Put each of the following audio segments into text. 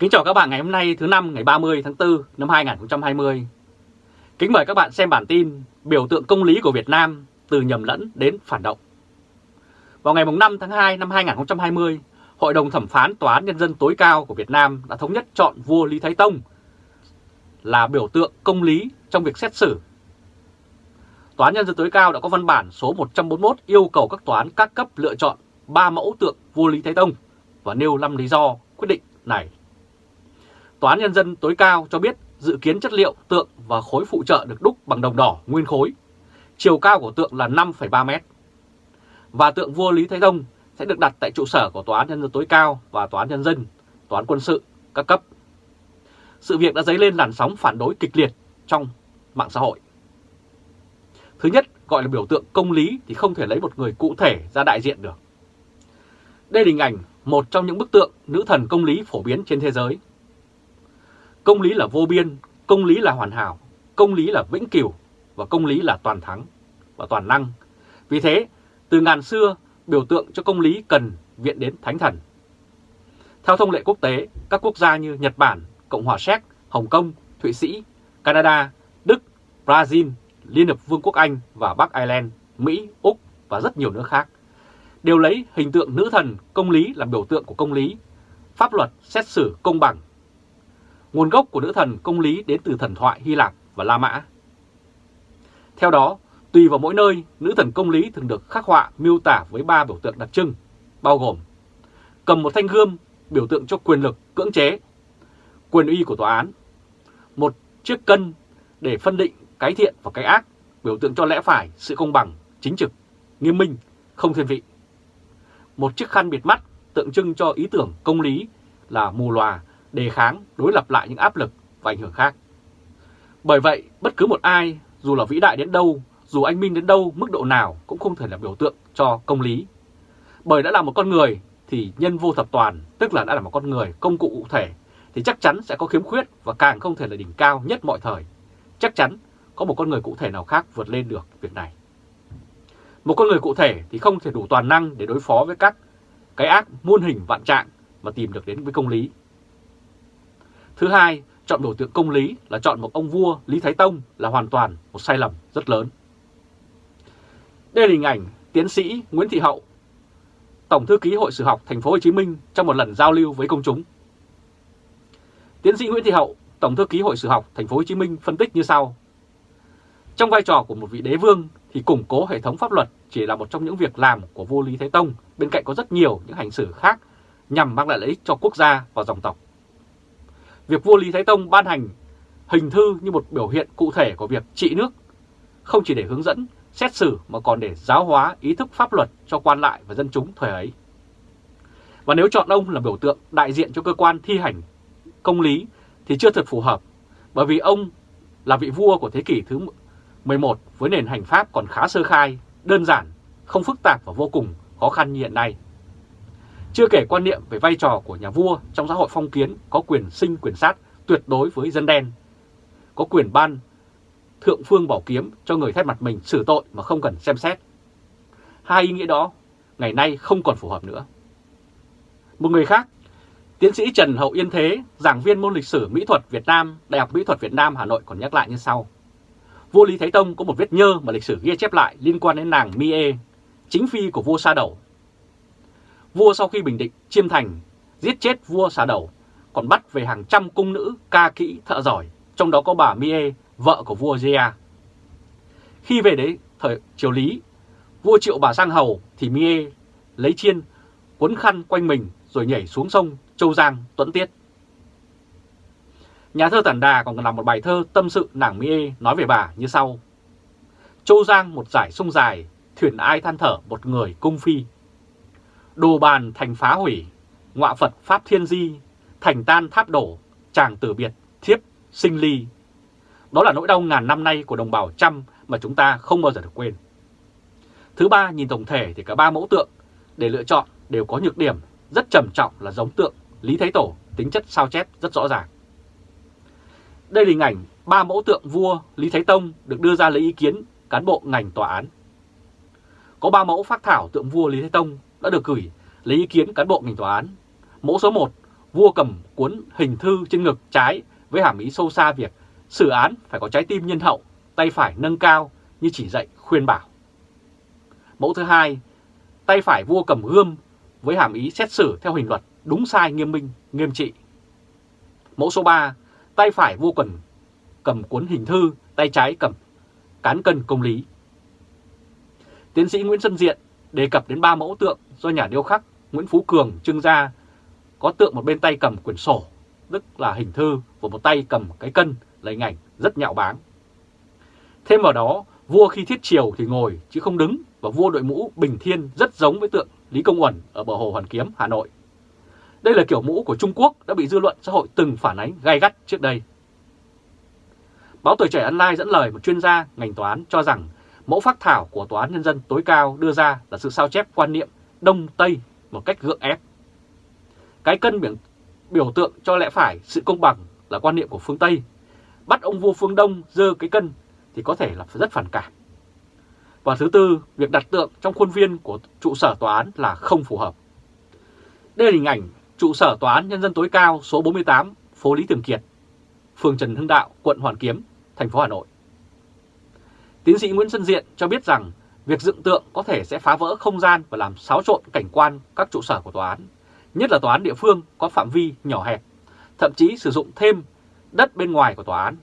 Kính chào các bạn ngày hôm nay thứ năm ngày 30 tháng 4 năm 2020. Kính mời các bạn xem bản tin biểu tượng công lý của Việt Nam từ nhầm lẫn đến phản động. Vào ngày 5 tháng 2 năm 2020, Hội đồng Thẩm phán Tòa án Nhân dân tối cao của Việt Nam đã thống nhất chọn vua Lý Thái Tông là biểu tượng công lý trong việc xét xử. Tòa án Nhân dân tối cao đã có văn bản số 141 yêu cầu các tòa án các cấp lựa chọn 3 mẫu tượng vua Lý Thái Tông và nêu 5 lý do quyết định này. Tòa án Nhân dân tối cao cho biết dự kiến chất liệu tượng và khối phụ trợ được đúc bằng đồng đỏ nguyên khối. Chiều cao của tượng là 5,3 mét. Và tượng vua Lý Thái Tông sẽ được đặt tại trụ sở của Tòa án Nhân dân tối cao và Tòa án Nhân dân, Tòa án quân sự, các cấp. Sự việc đã dấy lên làn sóng phản đối kịch liệt trong mạng xã hội. Thứ nhất, gọi là biểu tượng công lý thì không thể lấy một người cụ thể ra đại diện được. Đây là hình ảnh một trong những bức tượng nữ thần công lý phổ biến trên thế giới. Công lý là vô biên, công lý là hoàn hảo, công lý là vĩnh cửu và công lý là toàn thắng và toàn năng. Vì thế, từ ngàn xưa, biểu tượng cho công lý cần viện đến thánh thần. Theo thông lệ quốc tế, các quốc gia như Nhật Bản, Cộng hòa Séc, Hồng Kông, Thụy Sĩ, Canada, Đức, Brazil, Liên Hợp Vương quốc Anh và Bắc Ireland, Mỹ, Úc và rất nhiều nước khác đều lấy hình tượng nữ thần công lý làm biểu tượng của công lý, pháp luật xét xử công bằng. Nguồn gốc của nữ thần công lý đến từ thần thoại Hy Lạp và La Mã. Theo đó, tùy vào mỗi nơi, nữ thần công lý thường được khắc họa miêu tả với ba biểu tượng đặc trưng, bao gồm cầm một thanh gươm biểu tượng cho quyền lực cưỡng chế, quyền uy của tòa án, một chiếc cân để phân định cái thiện và cái ác, biểu tượng cho lẽ phải, sự công bằng, chính trực, nghiêm minh, không thiên vị một chiếc khăn bịt mắt tượng trưng cho ý tưởng công lý là mù lòa, đề kháng, đối lập lại những áp lực và ảnh hưởng khác. Bởi vậy, bất cứ một ai, dù là vĩ đại đến đâu, dù anh minh đến đâu, mức độ nào cũng không thể là biểu tượng cho công lý. Bởi đã là một con người thì nhân vô thập toàn, tức là đã là một con người công cụ cụ thể, thì chắc chắn sẽ có khiếm khuyết và càng không thể là đỉnh cao nhất mọi thời. Chắc chắn có một con người cụ thể nào khác vượt lên được việc này. Một con người cụ thể thì không thể đủ toàn năng để đối phó với các cái ác muôn hình vạn trạng mà tìm được đến với công lý. Thứ hai, chọn biểu tượng công lý là chọn một ông vua Lý Thái Tông là hoàn toàn một sai lầm rất lớn. Đây là hình ảnh tiến sĩ Nguyễn Thị Hậu, Tổng thư ký Hội Sử học Thành phố Hồ Chí Minh trong một lần giao lưu với công chúng. Tiến sĩ Nguyễn Thị Hậu, Tổng thư ký Hội Sử học Thành phố Hồ Chí Minh phân tích như sau: Trong vai trò của một vị đế vương thì củng cố hệ thống pháp luật chỉ là một trong những việc làm của vua Lý Thái Tông, bên cạnh có rất nhiều những hành xử khác nhằm mang lại lợi ích cho quốc gia và dòng tộc. Việc vua Lý Thái Tông ban hành hình thư như một biểu hiện cụ thể của việc trị nước, không chỉ để hướng dẫn, xét xử mà còn để giáo hóa ý thức pháp luật cho quan lại và dân chúng thời ấy. Và nếu chọn ông là biểu tượng đại diện cho cơ quan thi hành công lý thì chưa thật phù hợp, bởi vì ông là vị vua của thế kỷ thứ 11 với nền hành pháp còn khá sơ khai, đơn giản, không phức tạp và vô cùng khó khăn như hiện nay. Chưa kể quan niệm về vai trò của nhà vua trong xã hội phong kiến có quyền sinh quyền sát tuyệt đối với dân đen, có quyền ban thượng phương bảo kiếm cho người thay mặt mình xử tội mà không cần xem xét. Hai ý nghĩa đó ngày nay không còn phù hợp nữa. Một người khác, tiến sĩ Trần Hậu Yên Thế, giảng viên môn lịch sử mỹ thuật Việt Nam, Đại học Mỹ thuật Việt Nam Hà Nội còn nhắc lại như sau vua Lý Thái Tông có một vết nhơ mà lịch sử ghi chép lại liên quan đến nàng Mie, chính phi của vua Sa Đầu. Vua sau khi bình định chiêm thành, giết chết vua Sa Đầu, còn bắt về hàng trăm cung nữ ca kỹ thợ giỏi, trong đó có bà Mie, vợ của vua Gia. Khi về đấy thời triều Lý, vua triệu bà sang hầu thì Mie lấy chiên cuốn khăn quanh mình rồi nhảy xuống sông Châu Giang tuẫn tiết. Nhà thơ Tản Đà còn làm một bài thơ tâm sự nàng Mie nói về bà như sau. Châu Giang một giải sông dài, thuyền ai than thở một người cung phi. Đồ bàn thành phá hủy, ngọa Phật Pháp Thiên Di, thành tan tháp đổ, chàng tử biệt, thiếp, sinh ly. Đó là nỗi đau ngàn năm nay của đồng bào trăm mà chúng ta không bao giờ được quên. Thứ ba, nhìn tổng thể thì cả ba mẫu tượng để lựa chọn đều có nhược điểm rất trầm trọng là giống tượng Lý Thái Tổ, tính chất sao chép rất rõ ràng. Đây là hình ảnh ba mẫu tượng vua Lý Thái Tông được đưa ra lấy ý kiến cán bộ ngành tòa án. Có ba mẫu phát thảo tượng vua Lý Thái Tông đã được gửi lấy ý kiến cán bộ ngành tòa án. Mẫu số 1 vua cầm cuốn hình thư trên ngực trái với hàm ý sâu xa việc xử án phải có trái tim nhân hậu, tay phải nâng cao như chỉ dạy khuyên bảo. Mẫu thứ hai, tay phải vua cầm gươm với hàm ý xét xử theo hình luật đúng sai nghiêm minh, nghiêm trị. Mẫu số 3, tay phải vua cầm, cầm cuốn hình thư, tay trái cầm cán cân công lý. Tiến sĩ Nguyễn Xuân Diện đề cập đến ba mẫu tượng do nhà điêu khắc Nguyễn Phú Cường trưng ra, có tượng một bên tay cầm quyển sổ, tức là hình thư, và một tay cầm cái cân là hình ảnh rất nhạo báng. Thêm vào đó, vua khi thiết triều thì ngồi chứ không đứng và vua đội mũ Bình Thiên rất giống với tượng Lý Công Uẩn ở bờ hồ Hoàn Kiếm, Hà Nội. Đây là kiểu mũ của Trung Quốc đã bị dư luận xã hội từng phản ánh gai gắt trước đây. Báo Tuổi Trẻ Online dẫn lời một chuyên gia ngành toán cho rằng mẫu phác thảo của Tòa án Nhân dân tối cao đưa ra là sự sao chép quan niệm Đông Tây một cách gượng ép. Cái cân biểu, biểu tượng cho lẽ phải sự công bằng là quan niệm của phương Tây. Bắt ông vua phương Đông dơ cái cân thì có thể là rất phản cảm. Và thứ tư, việc đặt tượng trong khuôn viên của trụ sở tòa án là không phù hợp. Đây là hình ảnh trụ sở tòa án nhân dân tối cao số 48, phố Lý Thường Kiệt, phường Trần Hưng Đạo, quận Hoàn Kiếm, thành phố Hà Nội. Tiến sĩ Nguyễn Xuân Diện cho biết rằng việc dựng tượng có thể sẽ phá vỡ không gian và làm xáo trộn cảnh quan các trụ sở của tòa án, nhất là tòa án địa phương có phạm vi nhỏ hẹp, thậm chí sử dụng thêm đất bên ngoài của tòa án.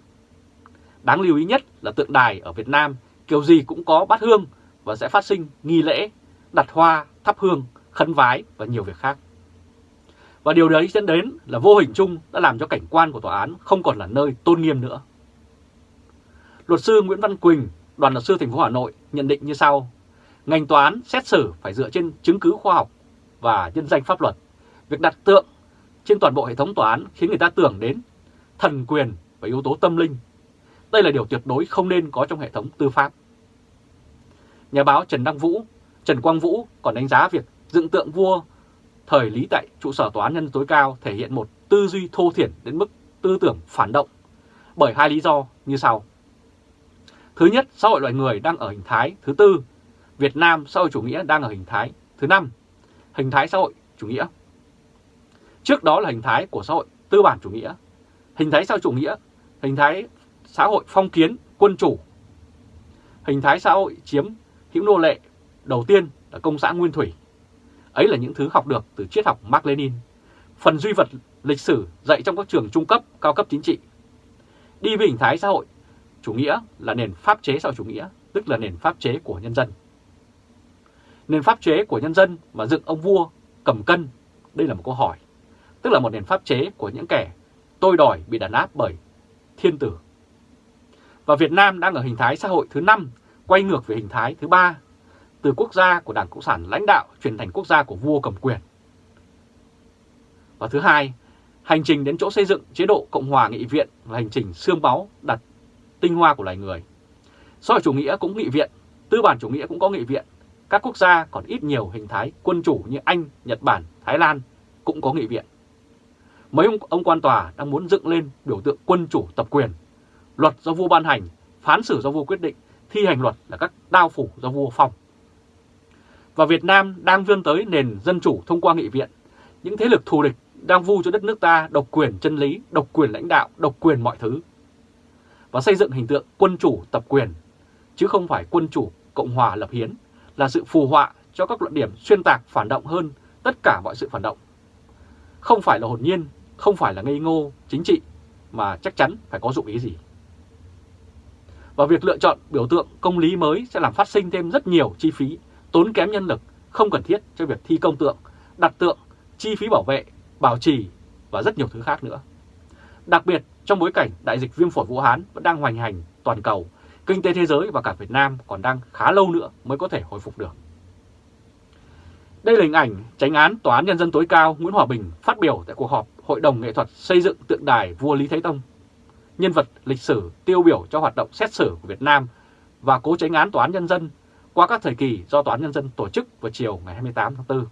Đáng lưu ý nhất là tượng đài ở Việt Nam kiểu gì cũng có bát hương và sẽ phát sinh nghi lễ, đặt hoa, thắp hương, khấn vái và nhiều việc khác. Và điều đấy dẫn đến là vô hình chung đã làm cho cảnh quan của tòa án không còn là nơi tôn nghiêm nữa. Luật sư Nguyễn Văn Quỳnh, đoàn luật sư thành phố Hà Nội nhận định như sau. Ngành tòa án xét xử phải dựa trên chứng cứ khoa học và nhân danh pháp luật. Việc đặt tượng trên toàn bộ hệ thống tòa án khiến người ta tưởng đến thần quyền và yếu tố tâm linh. Đây là điều tuyệt đối không nên có trong hệ thống tư pháp. Nhà báo Trần Đăng Vũ, Trần Quang Vũ còn đánh giá việc dựng tượng vua thời Lý tại trụ sở tòa án nhân tối cao thể hiện một tư duy thô thiển đến mức tư tưởng phản động bởi hai lý do như sau. Thứ nhất, xã hội loài người đang ở hình thái thứ tư, Việt Nam xã hội chủ nghĩa đang ở hình thái thứ năm, hình thái xã hội chủ nghĩa. Trước đó là hình thái của xã hội tư bản chủ nghĩa, hình thái xã hội chủ nghĩa, hình thái xã hội phong kiến, quân chủ, hình thái xã hội chiếm hữu nô lệ đầu tiên là công xã Nguyên Thủy. Ấy là những thứ học được từ triết học Mark Lenin, phần duy vật lịch sử dạy trong các trường trung cấp, cao cấp chính trị. Đi với hình thái xã hội chủ nghĩa là nền pháp chế xã chủ nghĩa, tức là nền pháp chế của nhân dân. Nền pháp chế của nhân dân mà dựng ông vua cầm cân, đây là một câu hỏi, tức là một nền pháp chế của những kẻ tôi đòi bị đàn áp bởi thiên tử. Và Việt Nam đang ở hình thái xã hội thứ 5, quay ngược về hình thái thứ 3, từ quốc gia của Đảng Cộng sản lãnh đạo chuyển thành quốc gia của vua cầm quyền. Và thứ hai, hành trình đến chỗ xây dựng chế độ Cộng hòa nghị viện là hành trình xương máu đặt tinh hoa của loài người. Xã hội chủ nghĩa cũng nghị viện, tư bản chủ nghĩa cũng có nghị viện. Các quốc gia còn ít nhiều hình thái quân chủ như Anh, Nhật Bản, Thái Lan cũng có nghị viện. Mấy ông, ông quan tòa đang muốn dựng lên biểu tượng quân chủ tập quyền. Luật do vua ban hành, phán xử do vua quyết định, thi hành luật là các đao phủ do vua phong. Và Việt Nam đang vươn tới nền dân chủ thông qua nghị viện. Những thế lực thù địch đang vu cho đất nước ta độc quyền chân lý, độc quyền lãnh đạo, độc quyền mọi thứ và xây dựng hình tượng quân chủ tập quyền, chứ không phải quân chủ Cộng hòa lập hiến, là sự phù họa cho các luận điểm xuyên tạc phản động hơn tất cả mọi sự phản động. Không phải là hồn nhiên, không phải là ngây ngô chính trị, mà chắc chắn phải có dụng ý gì. Và việc lựa chọn biểu tượng công lý mới sẽ làm phát sinh thêm rất nhiều chi phí, tốn kém nhân lực, không cần thiết cho việc thi công tượng, đặt tượng, chi phí bảo vệ, bảo trì và rất nhiều thứ khác nữa. Đặc biệt trong bối cảnh đại dịch viêm phổi Vũ Hán vẫn đang hoành hành toàn cầu, kinh tế thế giới và cả Việt Nam còn đang khá lâu nữa mới có thể hồi phục được. Đây là hình ảnh tránh án Tòa án Nhân dân tối cao Nguyễn Hòa Bình phát biểu tại cuộc họp Hội đồng nghệ thuật xây dựng tượng đài vua Lý Thái Tông, nhân vật lịch sử tiêu biểu cho hoạt động xét xử của Việt Nam và cố tránh án Tòa án Nhân dân qua các thời kỳ do Tòa án Nhân dân tổ chức vào chiều ngày 28 tháng 4.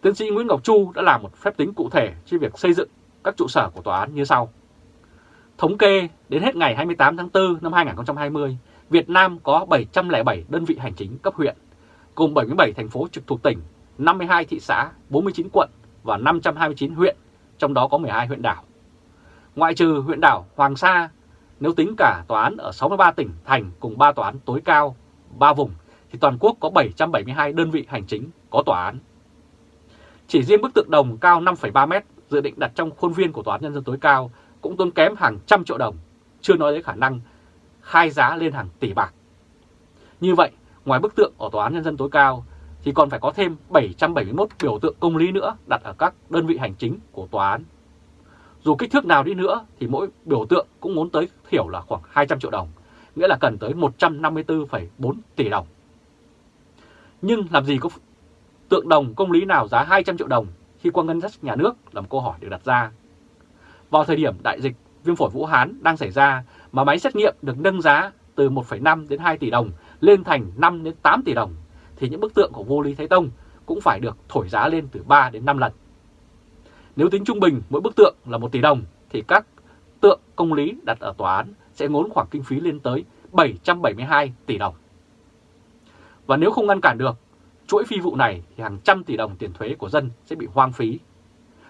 Tiến sĩ Nguyễn Ngọc Chu đã làm một phép tính cụ thể trên việc xây dựng các trụ sở của tòa án như sau. Thống kê đến hết ngày 28 tháng 4 năm 2020, Việt Nam có 707 đơn vị hành chính cấp huyện, gồm 77 thành phố trực thuộc tỉnh, 52 thị xã, 49 quận và 529 huyện, trong đó có 12 huyện đảo. Ngoại trừ huyện đảo Hoàng Sa, nếu tính cả tòa án ở 63 tỉnh thành cùng 3 tòa án tối cao, 3 vùng, thì toàn quốc có 772 đơn vị hành chính có tòa án. Chỉ riêng bức tượng đồng cao 5,3 mét dự định đặt trong khuôn viên của Tòa án Nhân dân tối cao cũng tốn kém hàng trăm triệu đồng, chưa nói đến khả năng khai giá lên hàng tỷ bạc. Như vậy, ngoài bức tượng ở Tòa án Nhân dân tối cao thì còn phải có thêm 771 biểu tượng công lý nữa đặt ở các đơn vị hành chính của tòa án. Dù kích thước nào đi nữa thì mỗi biểu tượng cũng muốn tới thiểu là khoảng 200 triệu đồng, nghĩa là cần tới 154,4 tỷ đồng. Nhưng làm gì có tượng đồng công lý nào giá 200 triệu đồng khi qua ngân sách nhà nước là một câu hỏi được đặt ra. Vào thời điểm đại dịch viêm phổi Vũ Hán đang xảy ra mà máy xét nghiệm được nâng giá từ 1,5 đến 2 tỷ đồng lên thành 5 đến 8 tỷ đồng thì những bức tượng của vô Lý Thái Tông cũng phải được thổi giá lên từ 3 đến 5 lần. Nếu tính trung bình mỗi bức tượng là 1 tỷ đồng thì các tượng công lý đặt ở tòa án sẽ ngốn khoảng kinh phí lên tới 772 tỷ đồng. Và nếu không ngăn cản được chuỗi phi vụ này thì hàng trăm tỷ đồng tiền thuế của dân sẽ bị hoang phí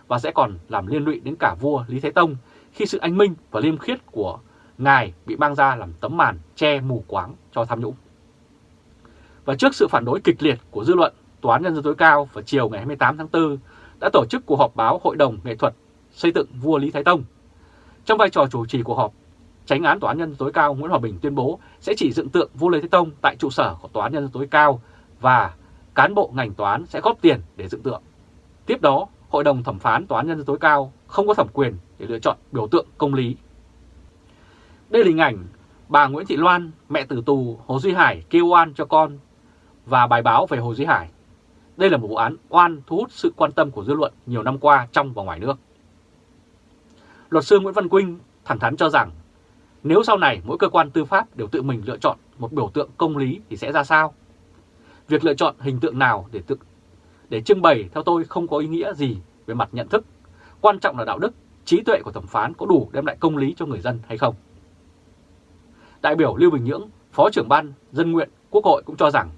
và sẽ còn làm liên lụy đến cả vua Lý Thái Tông khi sự anh minh và liêm khiết của ngài bị mang ra làm tấm màn che mù quáng cho tham nhũng. Và trước sự phản đối kịch liệt của dư luận, Tòa án Nhân dân tối cao vào chiều ngày 28 tháng 4 đã tổ chức cuộc họp báo Hội đồng Nghệ thuật xây dựng vua Lý Thái Tông. Trong vai trò chủ trì cuộc họp, Tránh án Tòa án Nhân dân tối cao Nguyễn Hòa Bình tuyên bố sẽ chỉ dựng tượng vua Lý Thái Tông tại trụ sở của Tòa án Nhân dân tối cao và cán bộ ngành tòa án sẽ góp tiền để dựng tượng. Tiếp đó, Hội đồng thẩm phán Tòa án Nhân dân tối cao không có thẩm quyền để lựa chọn biểu tượng công lý. Đây là hình ảnh bà Nguyễn Thị Loan, mẹ tử tù Hồ Duy Hải kêu oan cho con và bài báo về Hồ Duy Hải. Đây là một vụ án oan thu hút sự quan tâm của dư luận nhiều năm qua trong và ngoài nước. Luật sư Nguyễn Văn Quynh thẳng thắn cho rằng nếu sau này mỗi cơ quan tư pháp đều tự mình lựa chọn một biểu tượng công lý thì sẽ ra sao? Việc lựa chọn hình tượng nào để tự để trưng bày theo tôi không có ý nghĩa gì về mặt nhận thức. Quan trọng là đạo đức, trí tuệ của thẩm phán có đủ đem lại công lý cho người dân hay không. Đại biểu Lưu Bình Nhưỡng, Phó trưởng ban Dân nguyện Quốc hội cũng cho rằng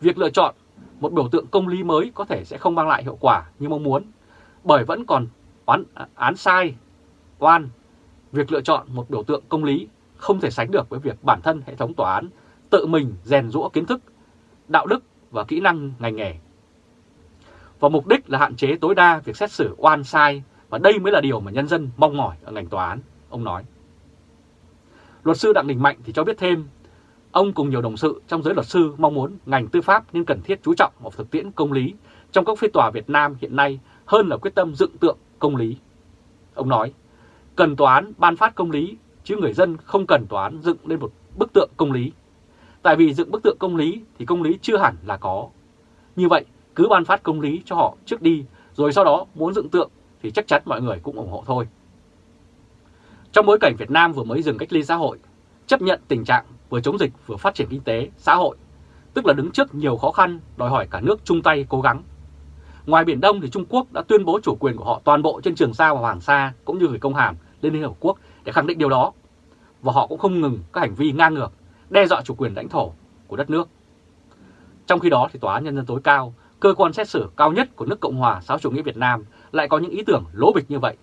việc lựa chọn một biểu tượng công lý mới có thể sẽ không mang lại hiệu quả như mong muốn, bởi vẫn còn án, án sai, oan. Việc lựa chọn một biểu tượng công lý không thể sánh được với việc bản thân hệ thống tòa án tự mình rèn rũa kiến thức, đạo đức và kỹ năng ngành nghề. Và mục đích là hạn chế tối đa việc xét xử oan sai và đây mới là điều mà nhân dân mong mỏi ở ngành tòa án, ông nói. Luật sư Đặng Đình Mạnh thì cho biết thêm, ông cùng nhiều đồng sự trong giới luật sư mong muốn ngành tư pháp nên cần thiết chú trọng vào thực tiễn công lý trong các phiên tòa Việt Nam hiện nay hơn là quyết tâm dựng tượng công lý. Ông nói, cần tòa án ban phát công lý chứ người dân không cần tòa án dựng lên một bức tượng công lý. Tại vì dựng bức tượng công lý thì công lý chưa hẳn là có. Như vậy, cứ ban phát công lý cho họ trước đi, rồi sau đó muốn dựng tượng thì chắc chắn mọi người cũng ủng hộ thôi. Trong bối cảnh Việt Nam vừa mới dừng cách ly xã hội, chấp nhận tình trạng vừa chống dịch vừa phát triển kinh tế, xã hội, tức là đứng trước nhiều khó khăn đòi hỏi cả nước chung tay cố gắng. Ngoài Biển Đông thì Trung Quốc đã tuyên bố chủ quyền của họ toàn bộ trên Trường Sa và Hoàng Sa cũng như gửi công hàm lên Liên Hợp Quốc để khẳng định điều đó. Và họ cũng không ngừng các hành vi ngang ngược, đe dọa chủ quyền lãnh thổ của đất nước. Trong khi đó thì Tòa án Nhân dân tối cao, cơ quan xét xử cao nhất của nước Cộng hòa xã chủ nghĩa Việt Nam lại có những ý tưởng lố bịch như vậy.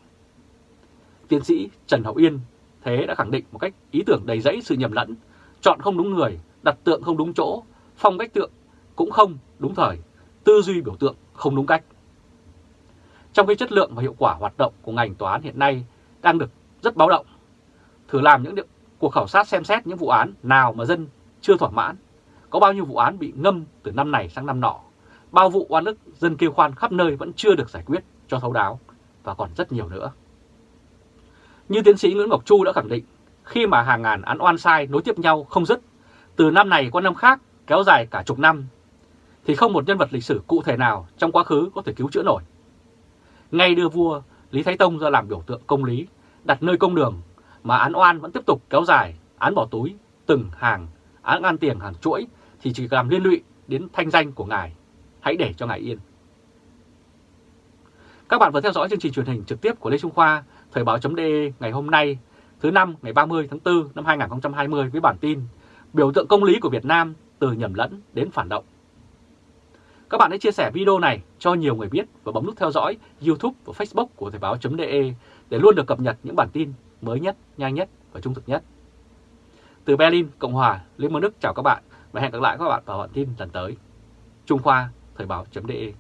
Tiến sĩ Trần Hậu Yên thế đã khẳng định một cách ý tưởng đầy rẫy sự nhầm lẫn, chọn không đúng người, đặt tượng không đúng chỗ, phong cách tượng cũng không đúng thời, tư duy biểu tượng không đúng cách. Trong khi chất lượng và hiệu quả hoạt động của ngành tòa án hiện nay đang được rất báo động, thử làm những cuộc khảo sát xem xét những vụ án nào mà dân chưa thỏa mãn, có bao nhiêu vụ án bị ngâm từ năm này sang năm nọ, bao vụ oan ức dân kêu khoan khắp nơi vẫn chưa được giải quyết cho thấu đáo và còn rất nhiều nữa. Như tiến sĩ Nguyễn Ngọc Chu đã khẳng định, khi mà hàng ngàn án oan sai nối tiếp nhau không dứt, từ năm này qua năm khác kéo dài cả chục năm, thì không một nhân vật lịch sử cụ thể nào trong quá khứ có thể cứu chữa nổi. Ngay đưa vua Lý Thái Tông ra làm biểu tượng công lý, đặt nơi công đường, mà án oan vẫn tiếp tục kéo dài, án bỏ túi, từng hàng, án ăn tiền hàng chuỗi thì chỉ làm liên lụy đến thanh danh của ngài. Hãy để cho ngài yên. Các bạn vừa theo dõi chương trình truyền hình trực tiếp của Lê Trung Khoa Thời báo.de ngày hôm nay, thứ năm ngày 30 tháng 4 năm 2020 với bản tin Biểu tượng công lý của Việt Nam từ nhầm lẫn đến phản động. Các bạn hãy chia sẻ video này cho nhiều người biết và bấm nút theo dõi YouTube và Facebook của Thời báo.de để luôn được cập nhật những bản tin mới nhất, nhanh nhất và trung thực nhất. Từ Berlin, Cộng hòa, Liên bang Đức chào các bạn và hẹn gặp lại các bạn vào bản tin lần tới. Trung Khoa, Thời báo.de